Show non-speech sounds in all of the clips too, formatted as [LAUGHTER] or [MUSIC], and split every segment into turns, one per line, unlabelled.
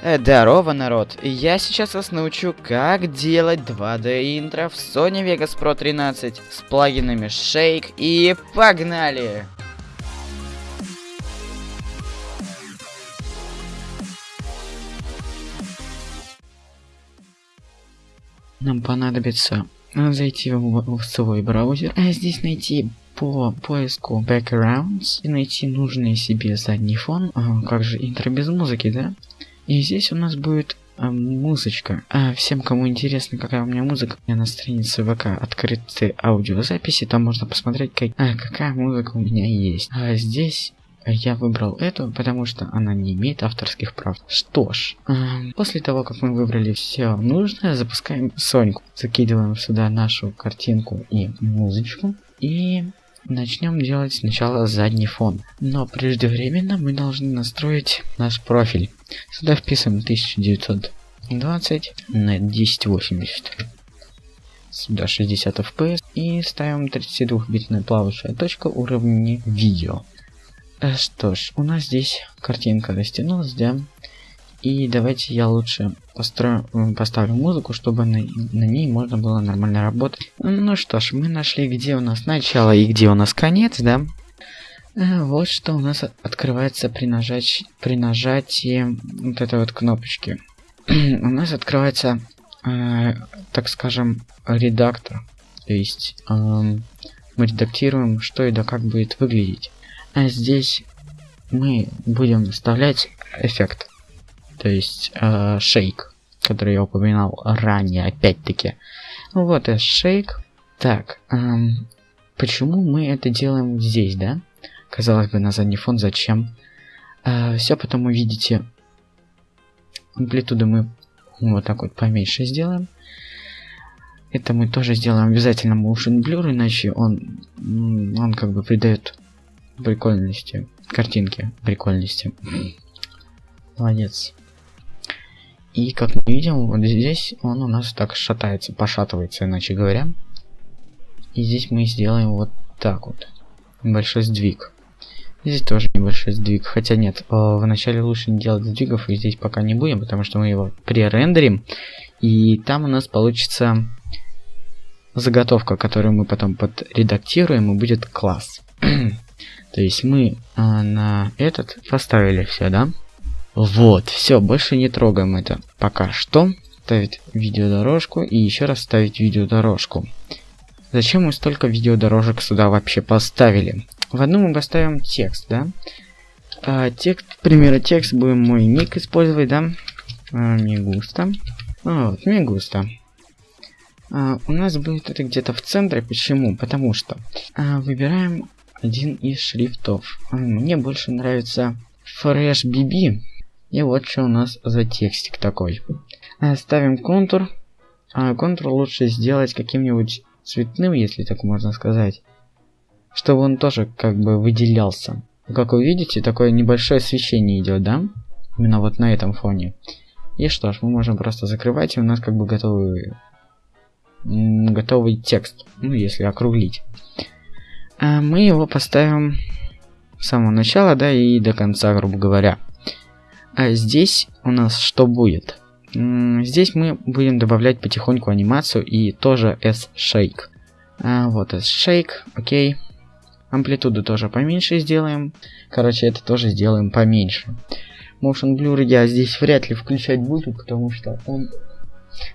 Э, Здорово, народ! Я сейчас вас научу, как делать 2D интро в Sony Vegas Pro 13 с плагинами Shake и погнали! Нам понадобится зайти в, в свой браузер, а здесь найти по поиску backgrounds и найти нужный себе задний фон, а, как же интро без музыки, да? И здесь у нас будет а, музычка. А всем, кому интересно, какая у меня музыка, у меня на странице ВК открыты аудиозаписи, там можно посмотреть, как, а, какая музыка у меня есть. А здесь я выбрал эту, потому что она не имеет авторских прав. Что ж, э, после того, как мы выбрали все нужное, запускаем Соньку. Закидываем сюда нашу картинку и музычку. И начнем делать сначала задний фон. Но преждевременно мы должны настроить наш профиль. Сюда вписываем 1920 на 1080 сюда 60 fps и ставим 32-битная плавающая точка уровня видео. Э, что ж, у нас здесь картинка растянулась, да? И давайте я лучше построю, поставлю музыку, чтобы на, на ней можно было нормально работать. Ну что ж, мы нашли, где у нас начало и где у нас конец, да? Э, вот что у нас открывается при, нажать, при нажатии вот этой вот кнопочки. [CLEARS THROAT] у нас открывается, э, так скажем, редактор. То есть э, мы редактируем, что и да как будет выглядеть. А здесь мы будем вставлять эффект. То есть э, шейк, который я упоминал ранее, опять-таки. Вот и шейк. Так, эм, почему мы это делаем здесь, да? Казалось бы, на задний фон зачем? Э, все потому видите, амплитуду мы вот так вот поменьше сделаем. Это мы тоже сделаем обязательно motion blur, иначе он, он как бы придает прикольности. Картинки прикольности. Молодец. И как мы видим, вот здесь он у нас так шатается, пошатывается, иначе говоря. И здесь мы сделаем вот так вот. Небольшой сдвиг. Здесь тоже небольшой сдвиг. Хотя нет, э, вначале лучше не делать сдвигов, и здесь пока не будем, потому что мы его пререндерим. И там у нас получится заготовка, которую мы потом подредактируем, и будет класс. [CLEARS THROAT] То есть мы а, на этот поставили все, да? Вот, все, больше не трогаем это пока что. Ставить видеодорожку и еще раз ставить видеодорожку. Зачем мы столько видеодорожек сюда вообще поставили? В одну мы поставим текст, да? А, текст, примера текст будем мой ник использовать, да? А, мигуста. А, вот, мигуста. А, у нас будет это где-то в центре. Почему? Потому что а, выбираем один из шрифтов. Мне больше нравится Fresh BB. И вот что у нас за текстик такой. Э, ставим контур. А контур лучше сделать каким-нибудь цветным, если так можно сказать. Чтобы он тоже как бы выделялся. Как вы видите, такое небольшое освещение идет, да? Именно вот на этом фоне. И что ж, мы можем просто закрывать, и у нас как бы готовый, готовый текст. Ну, если округлить. А мы его поставим с самого начала, да, и до конца, грубо говоря. А здесь у нас что будет? Здесь мы будем добавлять потихоньку анимацию и тоже S-Shake. А, вот S-Shake, окей. Амплитуду тоже поменьше сделаем. Короче, это тоже сделаем поменьше. Motion Blur я здесь вряд ли включать буду, потому что он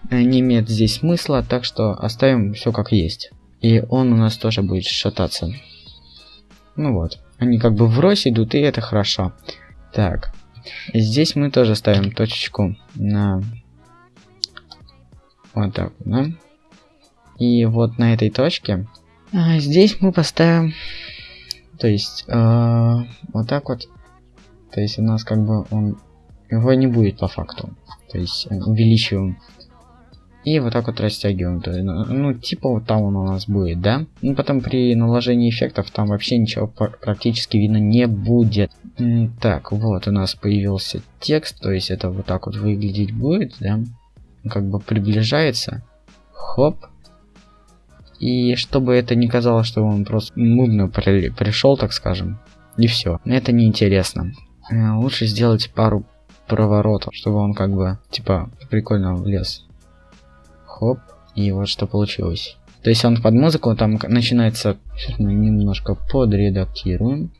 э, не имеет здесь смысла, так что оставим все как есть. И он у нас тоже будет шататься. Ну вот. Они как бы врозь идут, и это хорошо. Так. Здесь мы тоже ставим точечку на... Вот так, да? И вот на этой точке... А здесь мы поставим... То есть, э, вот так вот. То есть у нас как бы он... Его не будет по факту. То есть увеличиваем и вот так вот растягиваем. То есть, ну, ну, типа вот там он у нас будет, да? Ну, потом при наложении эффектов там вообще ничего практически видно не будет. Так, вот у нас появился текст, то есть это вот так вот выглядеть будет, да? Как бы приближается. Хоп. И чтобы это не казалось, что он просто нудно при пришел, так скажем. И все. Это неинтересно. Э, лучше сделать пару проворотом, чтобы он как бы, типа, прикольно влез. Хоп, и вот что получилось. То есть он под музыку там начинается... Немножко подредактируем.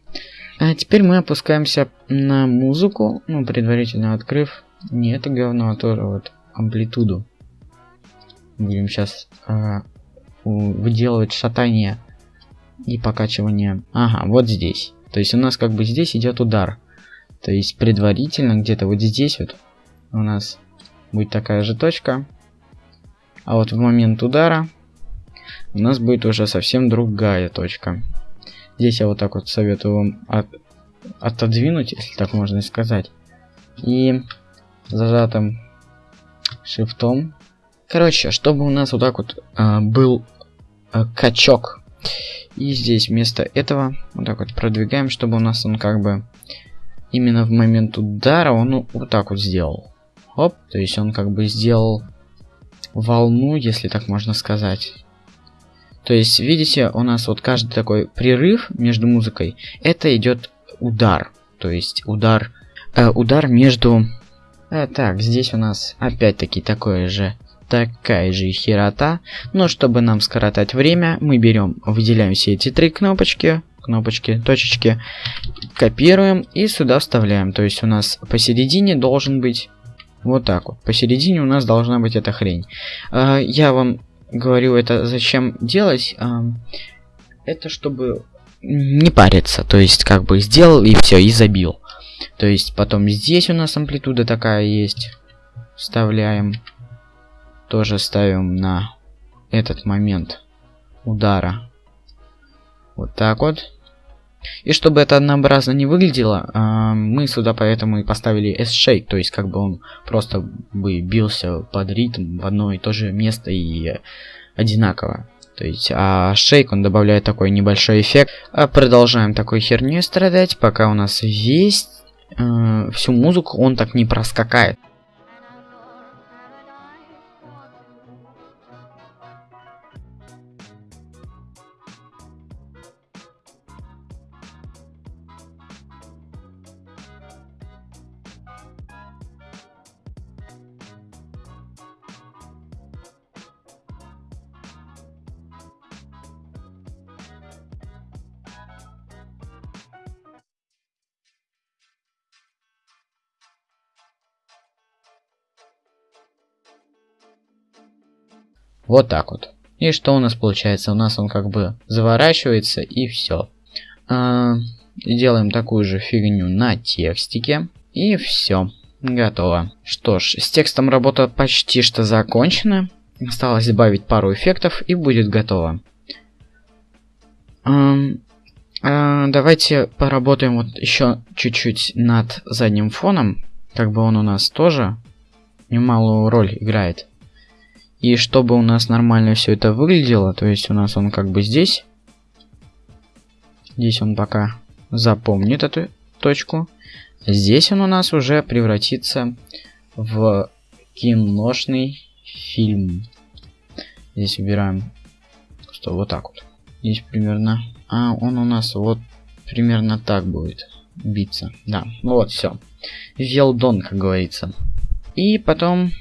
А теперь мы опускаемся на музыку, ну, предварительно открыв не это говно, а тоже вот амплитуду. Будем сейчас а, выделывать шатание и покачивание. Ага, вот здесь. То есть у нас как бы здесь идет удар. То есть предварительно где-то вот здесь вот у нас будет такая же точка. А вот в момент удара у нас будет уже совсем другая точка. Здесь я вот так вот советую вам от, отодвинуть, если так можно сказать. И зажатым шифтом. Короче, чтобы у нас вот так вот э, был э, качок. И здесь вместо этого вот так вот продвигаем, чтобы у нас он как бы именно в момент удара он вот так вот сделал. Оп, то есть он как бы сделал волну, если так можно сказать. То есть, видите, у нас вот каждый такой прерыв между музыкой, это идет удар. То есть удар, э, удар между... Э, так, здесь у нас опять-таки такое же, такая же херота. Но чтобы нам скоротать время, мы берем, выделяем все эти три кнопочки, кнопочки, точечки, копируем и сюда вставляем. То есть у нас посередине должен быть вот так вот. Посередине у нас должна быть эта хрень. Э, я вам говорю это зачем делать, а, это чтобы не париться. То есть как бы сделал и все, и забил. То есть потом здесь у нас амплитуда такая есть. Вставляем. Тоже ставим на этот момент удара. Вот так вот. И чтобы это однообразно не выглядело, э, мы сюда поэтому и поставили S-Shake, то есть как бы он просто бы бился под ритм в одно и то же место и одинаково. То есть, а шейк он добавляет такой небольшой эффект. А продолжаем такой херней страдать, пока у нас весь э, всю музыку он так не проскакает. Вот так вот. И что у нас получается? У нас он как бы заворачивается и все. А, делаем такую же фигню на текстике. И все. Готово. Что ж, с текстом работа почти что закончена. Осталось добавить пару эффектов и будет готово. А, а, давайте поработаем вот еще чуть-чуть над задним фоном. Как бы он у нас тоже немалую роль играет. И чтобы у нас нормально все это выглядело, то есть у нас он как бы здесь. Здесь он пока запомнит эту точку. Здесь он у нас уже превратится в киношный фильм. Здесь убираем, что вот так вот. Здесь примерно... А, он у нас вот примерно так будет биться. Да, вот, все. Велдон, как говорится. И потом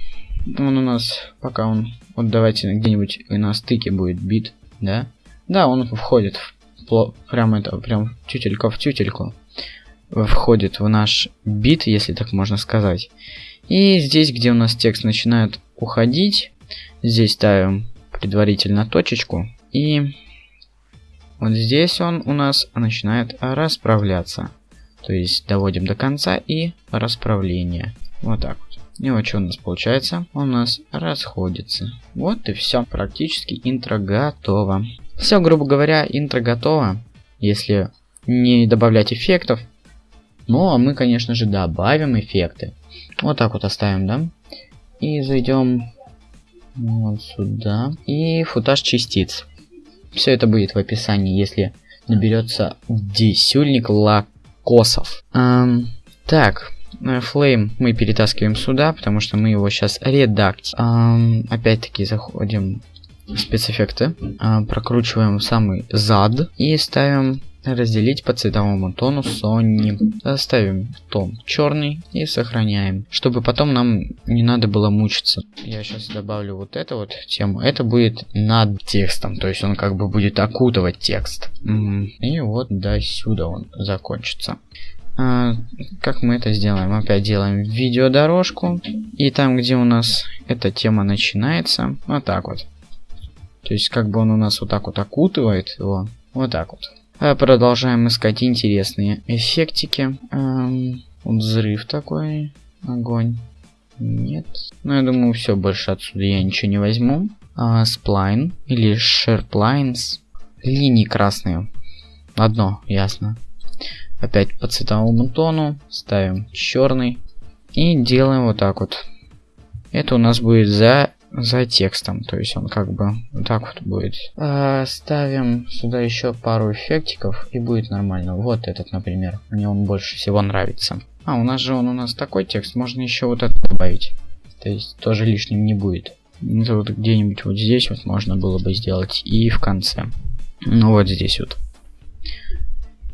он у нас, пока он, вот давайте где-нибудь на стыке будет бит, да? Да, он входит в, прям это, прям тютелька в тютельку. Входит в наш бит, если так можно сказать. И здесь, где у нас текст начинает уходить, здесь ставим предварительно точечку. И вот здесь он у нас начинает расправляться. То есть доводим до конца и расправление. Вот так вот. И вот что у нас получается? У нас расходится. Вот и все. Практически интро готово. Все, грубо говоря, интро готово. Если не добавлять эффектов. Ну, а мы, конечно же, добавим эффекты. Вот так вот оставим, да? И зайдем вот сюда. И футаж частиц. Все это будет в описании, если наберется десюльник лакосов. Эм, так, Flame мы перетаскиваем сюда, потому что мы его сейчас редактим. Эм, Опять-таки заходим в спецэффекты, э, прокручиваем самый зад и ставим разделить по цветовому тону Sony. Оставим тон черный и сохраняем, чтобы потом нам не надо было мучиться. Я сейчас добавлю вот эту вот тему. Это будет над текстом, то есть он как бы будет окутывать текст. И вот до сюда он закончится. А, как мы это сделаем? Опять делаем видеодорожку. И там, где у нас эта тема начинается, вот так вот. То есть, как бы он у нас вот так вот окутывает его. Вот так вот. А продолжаем искать интересные эффектики. Эм, вот взрыв такой. Огонь. Нет. Ну, я думаю, все, больше отсюда я ничего не возьму. А, сплайн или шерплайнс. Линии красные. Одно, ясно. Опять по цветовому тону. Ставим черный. И делаем вот так вот. Это у нас будет за, за текстом. То есть он как бы вот так вот будет. А, ставим сюда еще пару эффектиков. И будет нормально. Вот этот, например. Мне он больше всего нравится. А, у нас же он у нас такой текст. Можно еще вот это добавить. То есть тоже лишним не будет. Это вот где-нибудь вот здесь вот можно было бы сделать. И в конце. Ну вот здесь вот.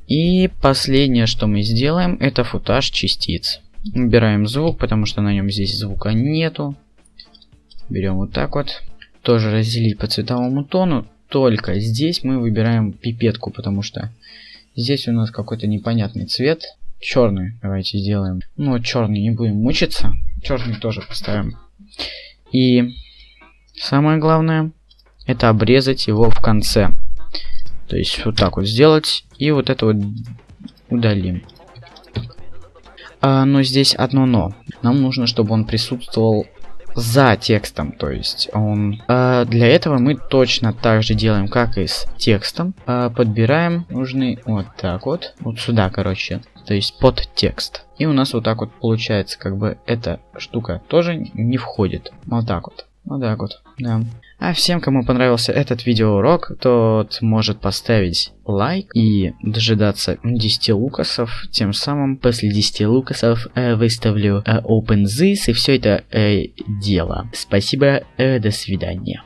И последнее, что мы сделаем, это футаж частиц. Убираем звук, потому что на нем здесь звука нету. Берем вот так вот. Тоже разделить по цветовому тону. Только здесь мы выбираем пипетку, потому что здесь у нас какой-то непонятный цвет. Черный давайте сделаем. Ну, черный не будем мучиться. Черный тоже поставим. И самое главное, это обрезать его в конце. То есть вот так вот сделать. И вот это вот удалим. А, но здесь одно но. Нам нужно, чтобы он присутствовал за текстом, то есть он... А, для этого мы точно так же делаем, как и с текстом. А, подбираем нужный вот так вот, вот сюда, короче, то есть под текст. И у нас вот так вот получается, как бы эта штука тоже не входит. Вот так вот. Вот так вот, да. А всем, кому понравился этот видеоурок, тот может поставить лайк и дожидаться 10 лукасов. Тем самым после 10 лукасов э, выставлю э, OpenZis и все это э, дело. Спасибо, э, до свидания.